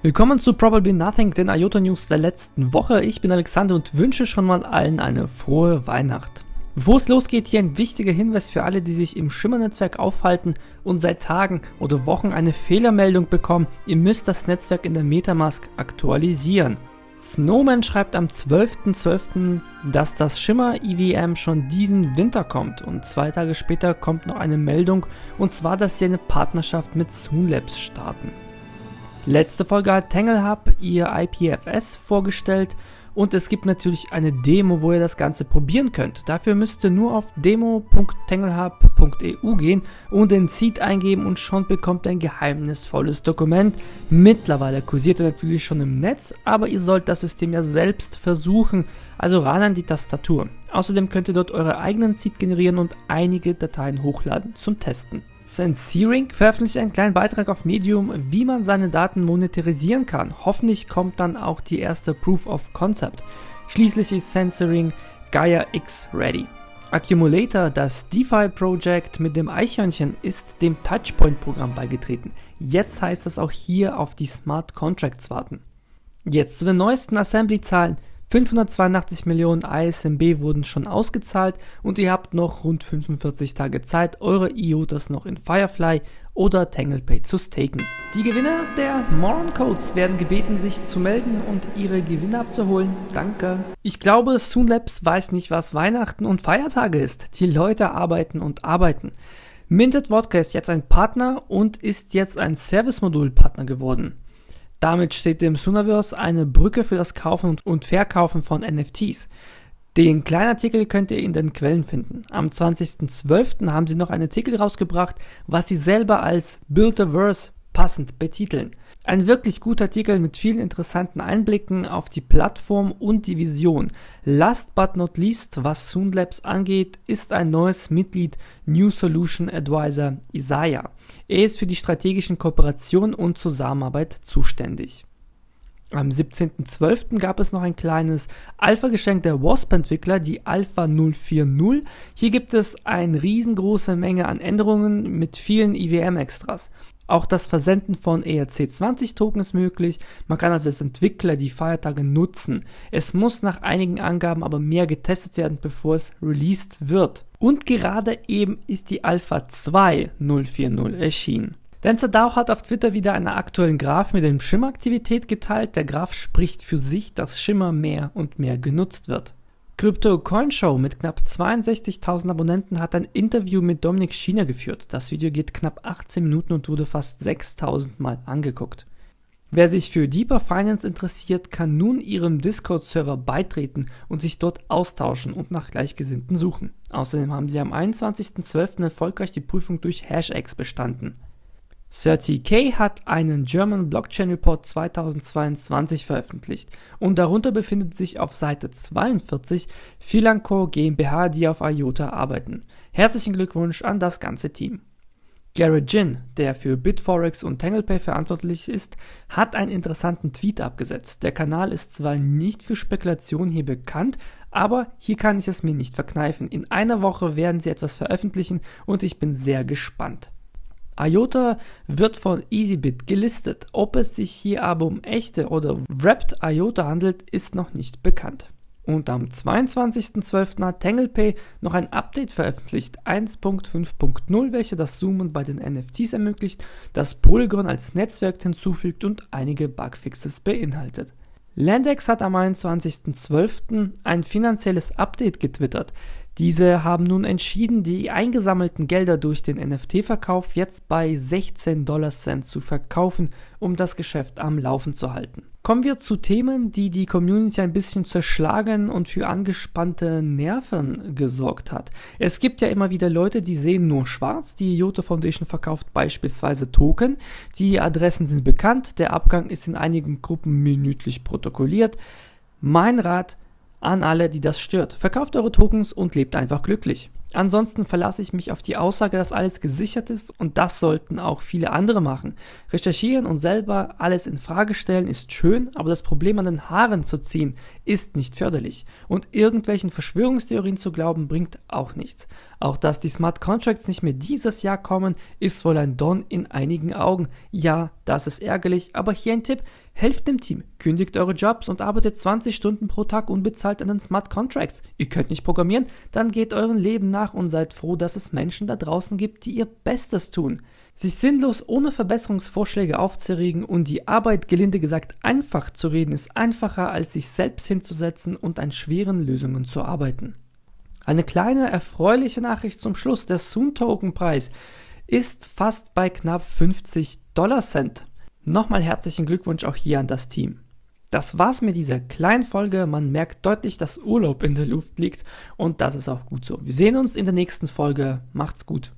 Willkommen zu Probably Nothing, den IOTA News der letzten Woche. Ich bin Alexander und wünsche schon mal allen eine frohe Weihnacht. Bevor es losgeht, hier ein wichtiger Hinweis für alle, die sich im Schimmer-Netzwerk aufhalten und seit Tagen oder Wochen eine Fehlermeldung bekommen. Ihr müsst das Netzwerk in der Metamask aktualisieren. Snowman schreibt am 12.12., .12., dass das Shimmer EVM schon diesen Winter kommt und zwei Tage später kommt noch eine Meldung und zwar, dass sie eine Partnerschaft mit Soonlabs starten. Letzte Folge hat TangleHub ihr IPFS vorgestellt und es gibt natürlich eine Demo, wo ihr das Ganze probieren könnt. Dafür müsst ihr nur auf demo.tanglehub.eu gehen und den Seed eingeben und schon bekommt ihr ein geheimnisvolles Dokument. Mittlerweile kursiert er natürlich schon im Netz, aber ihr sollt das System ja selbst versuchen, also ran an die Tastatur. Außerdem könnt ihr dort eure eigenen Seed generieren und einige Dateien hochladen zum Testen. Senseering veröffentlicht einen kleinen Beitrag auf Medium, wie man seine Daten monetarisieren kann. Hoffentlich kommt dann auch die erste Proof of Concept. Schließlich ist Sensoring Gaia X ready. Accumulator, das DeFi-Project mit dem Eichhörnchen, ist dem Touchpoint-Programm beigetreten. Jetzt heißt es auch hier auf die Smart Contracts warten. Jetzt zu den neuesten Assembly-Zahlen. 582 Millionen ISMB wurden schon ausgezahlt und ihr habt noch rund 45 Tage Zeit, eure IOTAs noch in Firefly oder TanglePay zu staken. Die Gewinner der Moron Codes werden gebeten, sich zu melden und ihre Gewinne abzuholen. Danke. Ich glaube, Soonlabs weiß nicht, was Weihnachten und Feiertage ist. Die Leute arbeiten und arbeiten. Minted Vodka ist jetzt ein Partner und ist jetzt ein Service-Modul-Partner geworden. Damit steht dem Sunaverse eine Brücke für das Kaufen und Verkaufen von NFTs. Den kleinen Artikel könnt ihr in den Quellen finden. Am 20.12. haben sie noch einen Artikel rausgebracht, was sie selber als Build a Verse passend betiteln. Ein wirklich guter Artikel mit vielen interessanten Einblicken auf die Plattform und die Vision. Last but not least, was Soonlabs angeht, ist ein neues Mitglied New Solution Advisor Isaiah. Er ist für die strategischen Kooperationen und Zusammenarbeit zuständig. Am 17.12. gab es noch ein kleines Alpha-Geschenk der WASP-Entwickler, die Alpha 040. Hier gibt es eine riesengroße Menge an Änderungen mit vielen IWM-Extras. Auch das Versenden von ERC20-Token ist möglich. Man kann also als Entwickler die Feiertage nutzen. Es muss nach einigen Angaben aber mehr getestet werden, bevor es released wird. Und gerade eben ist die Alpha 2 040 erschienen. Dancer DAO hat auf Twitter wieder einen aktuellen Graph mit dem Schimmer-Aktivität geteilt. Der Graph spricht für sich, dass Schimmer mehr und mehr genutzt wird. Crypto Coin Show mit knapp 62.000 Abonnenten hat ein Interview mit Dominik Schiener geführt. Das Video geht knapp 18 Minuten und wurde fast 6.000 Mal angeguckt. Wer sich für Deeper Finance interessiert, kann nun ihrem Discord-Server beitreten und sich dort austauschen und nach Gleichgesinnten suchen. Außerdem haben sie am 21.12. erfolgreich die Prüfung durch HashX bestanden. 30K hat einen German Blockchain Report 2022 veröffentlicht und darunter befindet sich auf Seite 42 Philanco GmbH, die auf IOTA arbeiten. Herzlichen Glückwunsch an das ganze Team. Garrett Jin, der für Bitforex und TanglePay verantwortlich ist, hat einen interessanten Tweet abgesetzt. Der Kanal ist zwar nicht für Spekulation hier bekannt, aber hier kann ich es mir nicht verkneifen. In einer Woche werden sie etwas veröffentlichen und ich bin sehr gespannt. IOTA wird von EasyBit gelistet. Ob es sich hier aber um echte oder Wrapped IOTA handelt, ist noch nicht bekannt. Und am 22.12. hat TanglePay noch ein Update veröffentlicht, 1.5.0, welche das Zoomen bei den NFTs ermöglicht, das Polygon als Netzwerk hinzufügt und einige Bugfixes beinhaltet. Landex hat am 21.12. ein finanzielles Update getwittert. Diese haben nun entschieden, die eingesammelten Gelder durch den NFT-Verkauf jetzt bei 16 Dollar Cent zu verkaufen, um das Geschäft am Laufen zu halten. Kommen wir zu Themen, die die Community ein bisschen zerschlagen und für angespannte Nerven gesorgt hat. Es gibt ja immer wieder Leute, die sehen nur schwarz. Die Yoto Foundation verkauft beispielsweise Token. Die Adressen sind bekannt. Der Abgang ist in einigen Gruppen minütlich protokolliert. Mein Rat, an alle, die das stört. Verkauft eure Tokens und lebt einfach glücklich. Ansonsten verlasse ich mich auf die Aussage, dass alles gesichert ist und das sollten auch viele andere machen. Recherchieren und selber alles in Frage stellen ist schön, aber das Problem an den Haaren zu ziehen ist nicht förderlich und irgendwelchen Verschwörungstheorien zu glauben bringt auch nichts. Auch dass die Smart Contracts nicht mehr dieses Jahr kommen, ist wohl ein Don in einigen Augen. Ja, Das ist ärgerlich, aber hier ein Tipp. Helft dem Team, kündigt eure Jobs und arbeitet 20 Stunden pro Tag unbezahlt an den Smart Contracts. Ihr könnt nicht programmieren, dann geht euren Leben nach und seid froh, dass es Menschen da draußen gibt, die ihr Bestes tun. Sich sinnlos ohne Verbesserungsvorschläge aufzuregen und die Arbeit gelinde gesagt einfach zu reden, ist einfacher als sich selbst hinzusetzen und an schweren Lösungen zu arbeiten. Eine kleine erfreuliche Nachricht zum Schluss. Der Soon Token Preis ist fast bei knapp 50 Dollar Cent. Nochmal herzlichen Glückwunsch auch hier an das Team. Das war's mit dieser kleinen Folge. Man merkt deutlich, dass Urlaub in der Luft liegt und das ist auch gut so. Wir sehen uns in der nächsten Folge. Macht's gut.